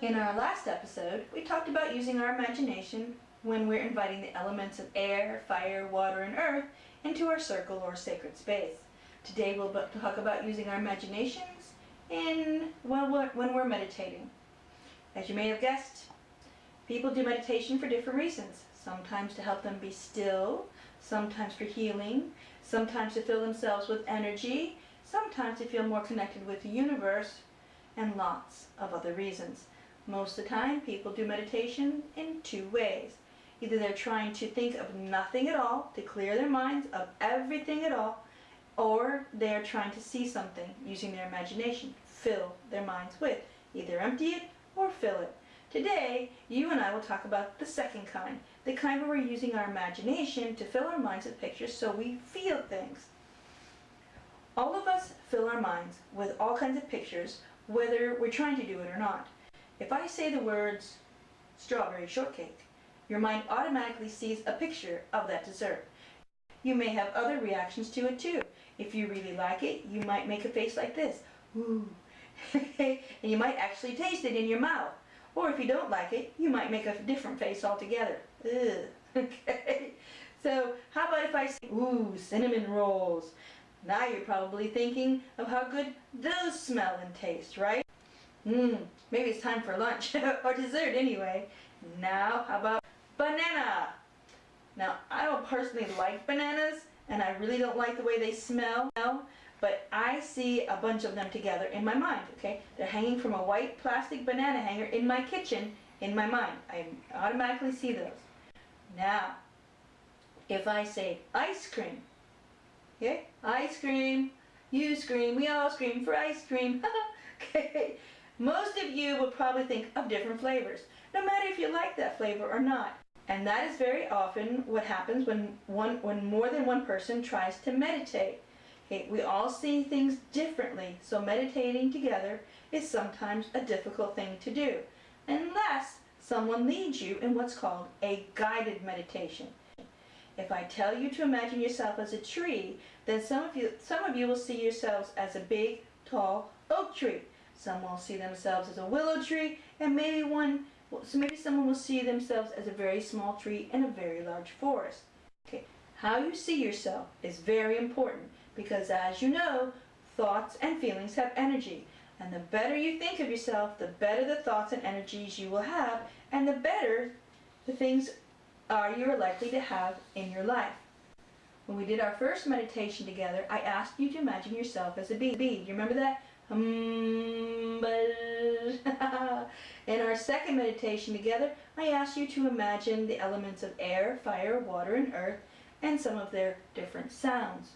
In our last episode, we talked about using our imagination when we're inviting the elements of air, fire, water, and earth into our circle or sacred space. Today we'll talk about using our imaginations in when we're, when we're meditating. As you may have guessed, people do meditation for different reasons. Sometimes to help them be still, sometimes for healing, sometimes to fill themselves with energy, sometimes to feel more connected with the universe, and lots of other reasons. Most of the time, people do meditation in two ways. Either they're trying to think of nothing at all, to clear their minds of everything at all, or they're trying to see something using their imagination, fill their minds with. Either empty it or fill it. Today, you and I will talk about the second kind, the kind where we're using our imagination to fill our minds with pictures so we feel things. All of us fill our minds with all kinds of pictures, whether we're trying to do it or not. If I say the words strawberry shortcake, your mind automatically sees a picture of that dessert. You may have other reactions to it too. If you really like it, you might make a face like this. Ooh. and you might actually taste it in your mouth. Or if you don't like it, you might make a different face altogether. Ugh. Okay. So how about if I say, ooh, cinnamon rolls. Now you're probably thinking of how good those smell and taste, right? Mmm, maybe it's time for lunch, or dessert anyway. Now, how about banana? Now, I don't personally like bananas, and I really don't like the way they smell, but I see a bunch of them together in my mind, okay? They're hanging from a white plastic banana hanger in my kitchen in my mind. I automatically see those. Now, if I say ice cream, okay? Ice cream, you scream, we all scream for ice cream, okay? Most of you will probably think of different flavors, no matter if you like that flavor or not. And that is very often what happens when, one, when more than one person tries to meditate. Okay, we all see things differently, so meditating together is sometimes a difficult thing to do, unless someone leads you in what's called a guided meditation. If I tell you to imagine yourself as a tree, then some of you, some of you will see yourselves as a big, tall oak tree. Some will see themselves as a willow tree, and maybe one so maybe someone will see themselves as a very small tree in a very large forest. Okay. How you see yourself is very important because as you know, thoughts and feelings have energy. And the better you think of yourself, the better the thoughts and energies you will have, and the better the things are you are likely to have in your life. When we did our first meditation together, I asked you to imagine yourself as a bee. bee. You remember that? In our second meditation together, I asked you to imagine the elements of air, fire, water, and earth, and some of their different sounds.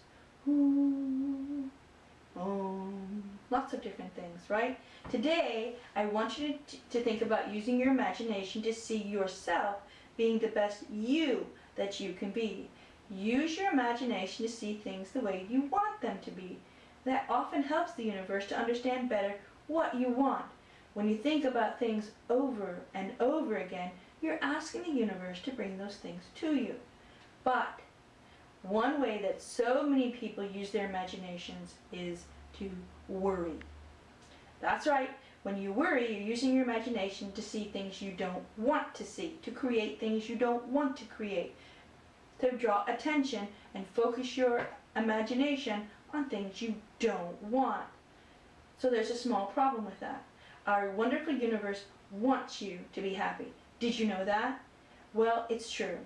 Lots of different things, right? Today, I want you to, to think about using your imagination to see yourself being the best you that you can be. Use your imagination to see things the way you want them to be. That often helps the universe to understand better what you want. When you think about things over and over again, you're asking the universe to bring those things to you. But one way that so many people use their imaginations is to worry. That's right. When you worry, you're using your imagination to see things you don't want to see, to create things you don't want to create, to draw attention and focus your imagination on things you don't want. So there's a small problem with that. Our wonderful universe wants you to be happy. Did you know that? Well, it's true.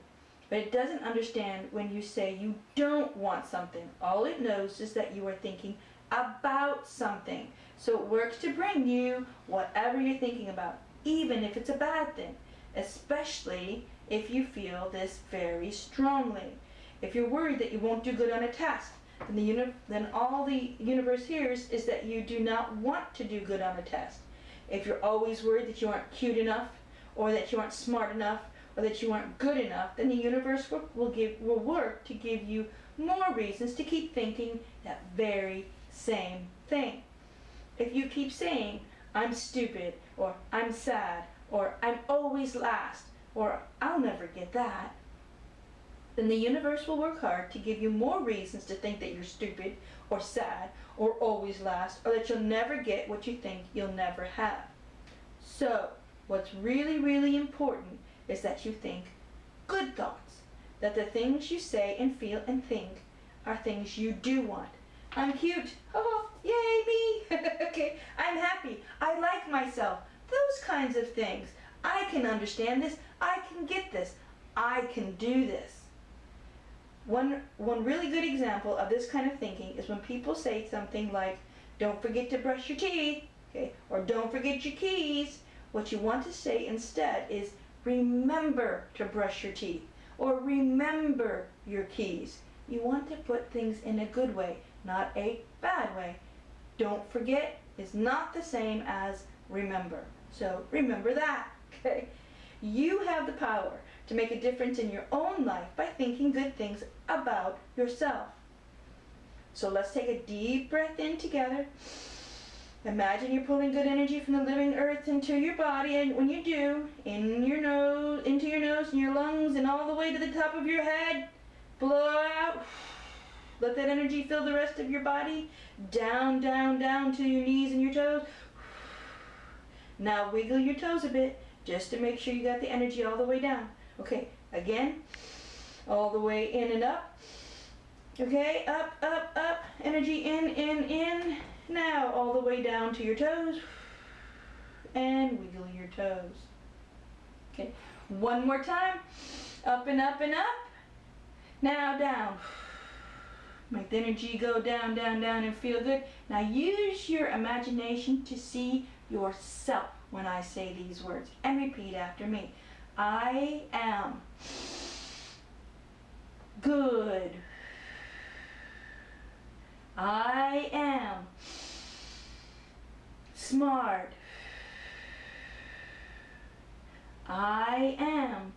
But it doesn't understand when you say you don't want something. All it knows is that you are thinking about something. So it works to bring you whatever you're thinking about, even if it's a bad thing, especially if you feel this very strongly. If you're worried that you won't do good on a test, then, the then all the universe hears is that you do not want to do good on a test. If you're always worried that you aren't cute enough, or that you aren't smart enough, or that you aren't good enough, then the universe will, give, will work to give you more reasons to keep thinking that very same thing. If you keep saying, I'm stupid, or I'm sad, or I'm always last, or I'll never get that, then the universe will work hard to give you more reasons to think that you're stupid, or sad, or always last or that you'll never get what you think you'll never have. So, what's really, really important is that you think good thoughts, that the things you say and feel and think are things you do want. I'm cute. Oh, yay me. okay, I'm happy. I like myself. Those kinds of things. I can understand this. I can get this. I can do this. One, one really good example of this kind of thinking is when people say something like, don't forget to brush your teeth, okay, or don't forget your keys. What you want to say instead is, remember to brush your teeth, or remember your keys. You want to put things in a good way, not a bad way. Don't forget is not the same as remember. So remember that, okay? You have the power to make a difference in your own life by thinking good things about yourself. So let's take a deep breath in together. Imagine you're pulling good energy from the living earth into your body and when you do, in your nose, into your nose and your lungs and all the way to the top of your head, blow out. Let that energy fill the rest of your body. Down, down, down to your knees and your toes. Now wiggle your toes a bit just to make sure you got the energy all the way down. Okay, again, all the way in and up. Okay, up, up, up, energy in, in, in. Now all the way down to your toes and wiggle your toes. Okay, one more time. Up and up and up. Now down. Make the energy go down, down, down and feel good. Now use your imagination to see yourself when I say these words and repeat after me. I am good. I am smart. I am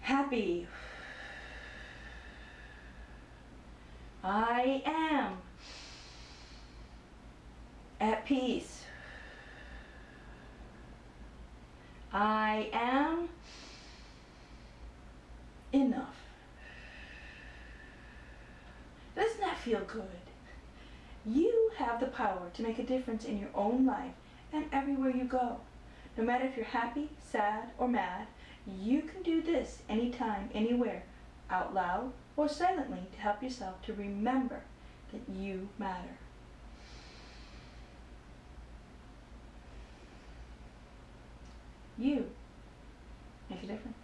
happy. I am at peace. I am enough. Doesn't that feel good? Have the power to make a difference in your own life and everywhere you go. No matter if you're happy, sad, or mad, you can do this anytime, anywhere, out loud or silently to help yourself to remember that you matter. You make a difference.